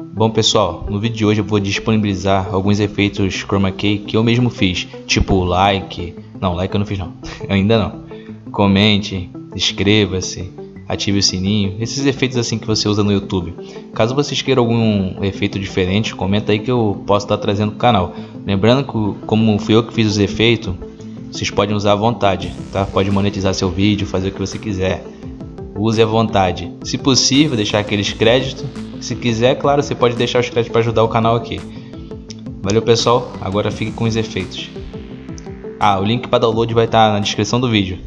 Bom pessoal, no vídeo de hoje eu vou disponibilizar alguns efeitos chroma key que eu mesmo fiz, tipo like, não, like eu não fiz não, ainda não, comente, inscreva-se, ative o sininho, esses efeitos assim que você usa no YouTube. Caso vocês queiram algum efeito diferente, comenta aí que eu posso estar trazendo para o canal. Lembrando que como fui eu que fiz os efeitos, vocês podem usar à vontade, tá? Pode monetizar seu vídeo, fazer o que você quiser. Use à vontade. Se possível, deixar aqueles créditos se quiser, claro, você pode deixar os créditos para ajudar o canal aqui. Valeu pessoal, agora fique com os efeitos. Ah, o link para download vai estar na descrição do vídeo.